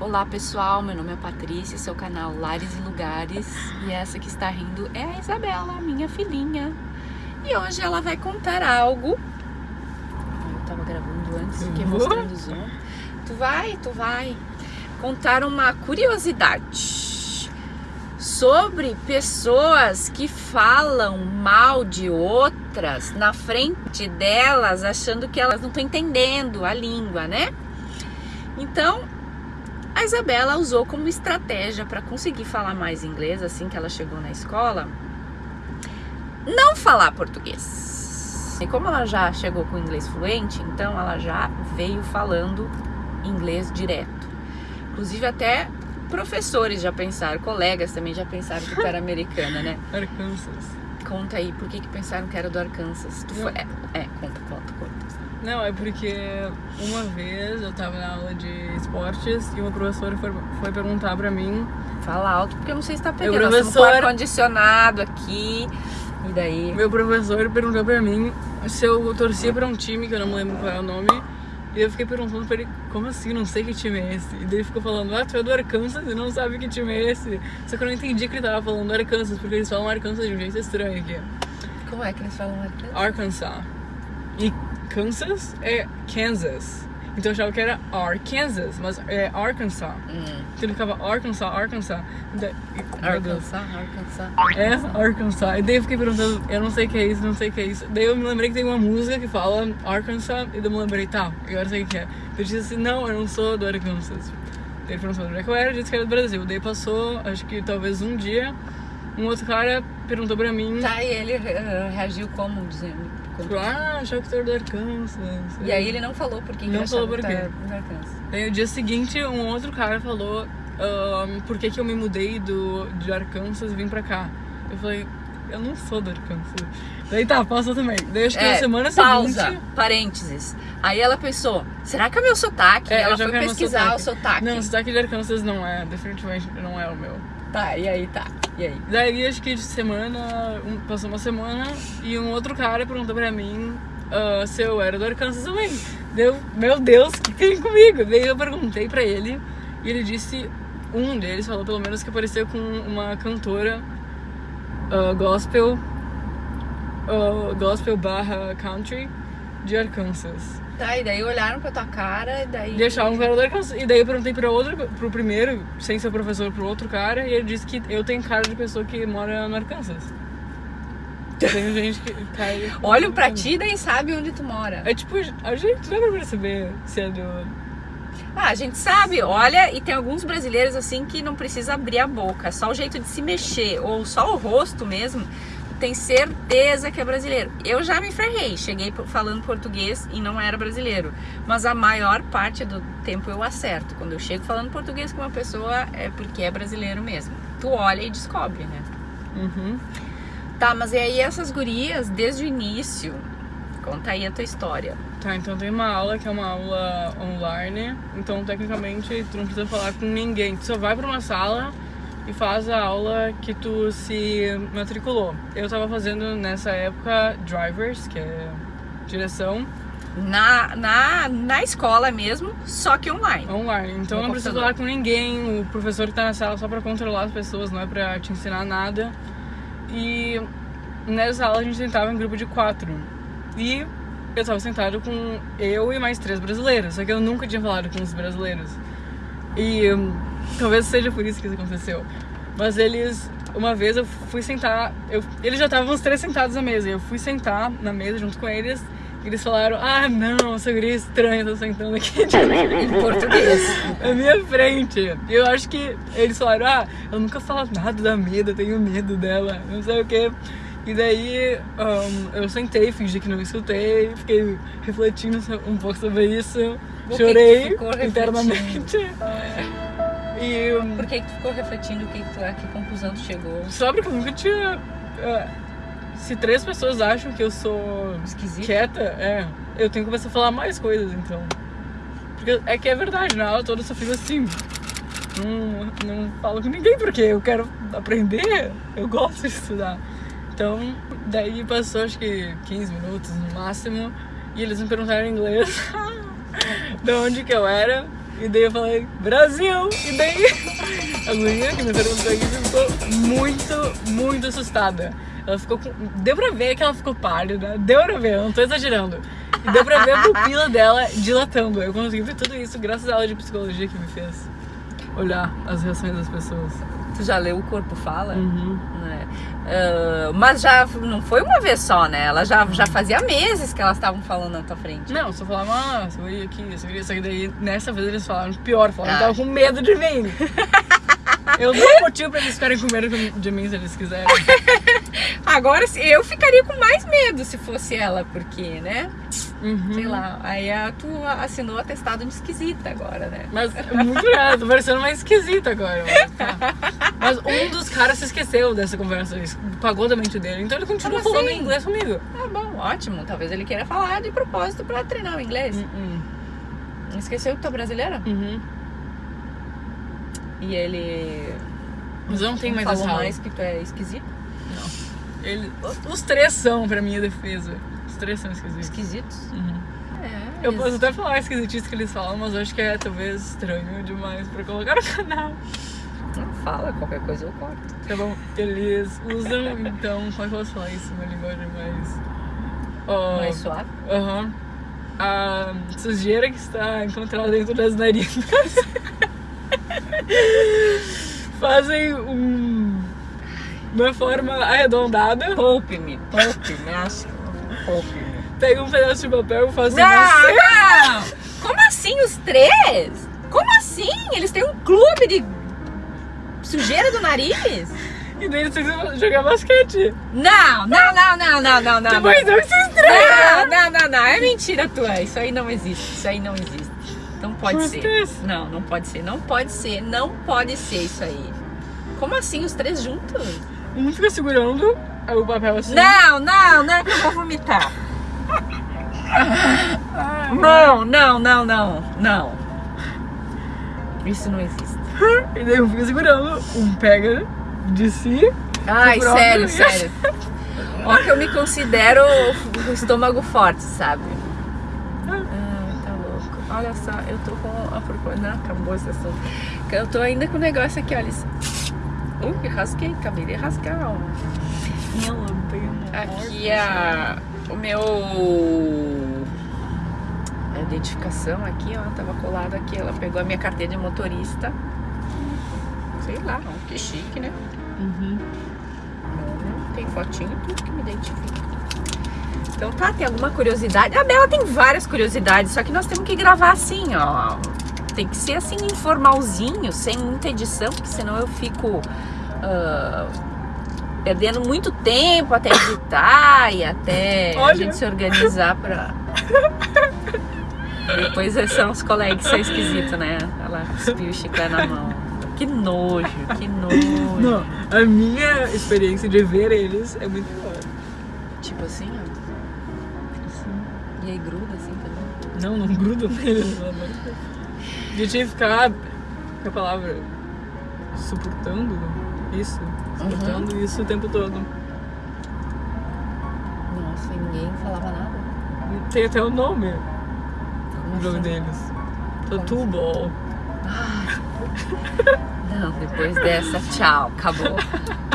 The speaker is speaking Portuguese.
Olá pessoal, meu nome é Patrícia, seu canal Lares e Lugares e essa que está rindo é a Isabela, minha filhinha. E hoje ela vai contar algo. Eu tava gravando antes, fiquei mostrando o zoom. Tu vai, tu vai contar uma curiosidade sobre pessoas que falam mal de outras na frente delas, achando que elas não estão entendendo a língua, né? Então, a Isabela usou como estratégia para conseguir falar mais inglês assim que ela chegou na escola, não falar português. E como ela já chegou com inglês fluente, então ela já veio falando inglês direto. Inclusive até professores já pensaram, colegas também já pensaram que tu era americana, né? Arkansas. Conta aí, por que, que pensaram que era do Arkansas? Tu foi... é, é, conta, conta, conta. Não, é porque uma vez eu tava na aula de esportes e uma professora foi, foi perguntar pra mim. Fala alto, porque eu não sei se tá pegando. Meu Nós professor- com ar-condicionado aqui. E daí? Meu professor perguntou pra mim se eu torcia pra um time, que eu não me lembro qual é o nome. E eu fiquei perguntando pra ele, como assim, não sei que time é esse? E daí ele ficou falando, ah, tu é do Arkansas e não sabe que time é esse. Só que eu não entendi que ele tava falando Arkansas, porque eles falam Arkansas de um jeito estranho aqui. Como é que eles falam Arkansas? Arkansas. E Kansas é Kansas. Então eu achava que era Arkansas, mas é Arkansas. Hum. Então ele ficava Arkansas, Arkansas. E daí- Meu Deus. Arkansas, Arkansas. É, Arkansas. E daí eu fiquei perguntando, eu não sei o que é isso, não sei o que é isso. Daí eu me lembrei que tem uma música que fala Arkansas, e daí eu me lembrei, tá, agora eu sei o que é. Eu disse assim, não, eu não sou do Arkansas. Daí ele perguntou onde é que eu era, disse que era do Brasil. Daí passou, acho que talvez um dia, um outro cara perguntou pra mim, Tá, e ele reagiu como, dizendo? Como- ah, achava que tu era do Arkansas. E aí ele não falou por que Não ele falou por quê. Daí no dia seguinte, um outro cara falou ahn, por que, que eu me mudei do, de Arkansas e vim pra cá. Eu falei, eu não sou do Arkansas. Daí tá, passou também. Daí acho que na semana É, pausa, seguinte. parênteses. Aí ela pensou, será que é meu sotaque? É, ela foi meu pesquisar o sotaque. sotaque. Não, o sotaque de Arkansas não é, definitivamente não é o meu. Tá, e aí tá. E aí? Daí acho que de semana, um- passou uma semana e um outro cara perguntou pra mim ah, se eu era do Arkansas também. Deu, meu Deus, o que tem comigo? Daí eu perguntei pra ele e ele disse, um deles falou pelo menos que apareceu com uma cantora ah, gospel, ah, gospel barra country de Arkansas. Tá, e daí olharam pra tua cara e daí. E achavam que era do Arkansas. E daí eu perguntei pra outro, pro primeiro, sem ser professor, pro outro cara, e ele disse que eu tenho cara de pessoa que mora no Arkansas. Tem gente que cai. Olham pra ti e daí sabe onde tu mora. É tipo, a gente dá pra perceber se é do. Ah, a gente sabe, olha, e tem alguns brasileiros assim que não precisa abrir a boca, só o jeito de se mexer, ou só o rosto mesmo, tem certeza que é brasileiro. Eu já me ferrei, cheguei falando português e não era brasileiro, mas a maior parte do tempo eu acerto. Quando eu chego falando português com uma pessoa é porque é brasileiro mesmo. Tu olha e descobre, né? Uhum. Tá, mas e aí essas gurias, desde o início, conta aí a tua história. Tá, então tem uma aula que é uma aula online, então tecnicamente tu não precisa falar com ninguém. Tu só vai pra uma sala e faz a aula que tu se matriculou. Eu tava fazendo nessa época drivers, que é direção, Na, na, na escola mesmo, só que online. online. Então No não precisa falar com ninguém, o professor que tá na sala só pra controlar as pessoas, não é pra te ensinar nada. E nessa aula a gente sentava em grupo de quatro. E eu tava sentado com eu e mais três brasileiros, só que eu nunca tinha falado com os brasileiros. E hum, talvez seja por isso que isso aconteceu. Mas eles, uma vez eu fui sentar, eu, eles já estavam os três sentados à mesa, e eu fui sentar na mesa junto com eles, e eles falaram: Ah, não, essa guria estranha tá sentando aqui Em português. na minha frente. E eu acho que eles falaram, ah, eu nunca falo nada da medo, eu tenho medo dela, não sei o que. E daí um, eu sentei, fingi que não escutei, fiquei refletindo um pouco sobre isso, que que chorei internamente. E um, Por que, que tu ficou refletindo o que, que tu, a que conclusão tu chegou? só porque eu nunca tinha. ah, se três pessoas acham que eu sou Esquisito? quieta, é, eu tenho que começar a falar mais coisas então. Porque é que é verdade, na aula toda eu só fico assim. Não, não falo com ninguém porque eu quero aprender, eu gosto de estudar. Então, daí passou acho que 15 minutos no máximo e eles me perguntaram em inglês de onde que eu era. E daí eu falei, Brasil! E daí a guria que me perguntou isso ficou muito, muito assustada. Ela ficou com... Deu pra ver que ela ficou pálida, deu pra ver, eu não tô exagerando. E deu pra ver a pupila dela dilatando. Eu consegui ver tudo isso graças à aula de psicologia que me fez olhar as reações das pessoas. Tu já leu O Corpo Fala? Uhum. né? Ah, mas já não foi uma vez só, né? Ela já, já fazia meses que elas estavam falando na tua frente. Não, só falavam, ah, segurei aqui, segurei isso aqui. Daí, nessa vez eles falaram pior, falaram que Ah. tava com medo de mim. Eu dou motivo pra eles ficarem com medo de mim se eles quiserem. Agora eu ficaria com mais medo se fosse ela, porque, né? Uhum. Sei lá. Aí a, tu assinou atestado de esquisita agora, né? Mas é muito errado, tô parecendo mais esquisito agora. Mas, tá. Mas um dos caras se esqueceu dessa conversa, pagou da mente dele. Então ele continua Como falando assim? inglês comigo. Ah, bom, ótimo. Talvez ele queira falar de propósito pra treinar o inglês. Uhum. Esqueceu que tu é brasileira? Uhum. E ele. Mas eu não tenho mais falou essa mais que tu é esquisito? Ele, os três são pra minha defesa. Os três são esquisitos. Esquisitos? Uhum. É. Eu posso até falar esquisitice que eles falam, mas acho que é talvez estranho demais pra colocar no canal. Não fala, qualquer coisa eu corto. Tá bom? Eles usam, então, como é que eu posso falar isso? Uma linguagem mais. ó, Mais suave. Aham. A sujeira que está encontrada dentro das narinas fazem um, uma forma arredondada, Poupe-me, poupe-me, acho. Poupe-me. pega um pedaço de papel e faz Não, uma não! Como assim os três? Como assim? Eles têm um clube de sujeira do nariz? e daí eles precisam jogar basquete. Não, não, não, não, não, não, não. Depois não. não se estranha. Não, não, não, não. É mentira tua. Isso aí não existe. Isso aí não existe. Não pode ser. três. Não, não pode ser. Não pode ser. Não pode ser isso aí. Como assim, os três juntos? Um fica segurando o papel assim. Não, não, não é que eu vou vomitar. Ah, Não, não, não, não, não. Isso não existe. E daí um fica segurando, um pega de si. Ai, sério, sério. Ó que eu me considero o estômago forte, sabe? Ai, tá louco. Olha só, eu tô com a. Não, acabou esse assunto. Eu tô ainda com o negócio aqui, olha isso. Ui, rasquei, acabei de rasgar, ó. Aqui é a, o meu. A identificação aqui, ó, tava colado aqui. Ela pegou a minha carteira de motorista. Sei lá, ó, que chique, né? Uhum. Tem fotinho tudo que me identifica. Então tá, tem alguma curiosidade? A Bela tem várias curiosidades, só que nós temos que gravar assim, ó. Tem que ser assim, informalzinho, sem muita edição, porque senão eu fico ah, perdendo muito tempo até editar e até a Olha. gente se organizar pra. Depois são os colegas que são esquisitos, né? Ela cuspiu o chiclete na mão. Que nojo, que nojo. Não, a minha experiência de ver eles é muito boa. Tipo assim, ó. E aí gruda assim também. Não, não gruda neles, pelo amor de Deus. De tinha que ficar, a palavra, suportando isso. Suportando isso o tempo todo. Nossa, e ninguém falava nada. Tem até o nome Como no jogo assim? deles. Tattoo Ball. Não, depois dessa, tchau, acabou.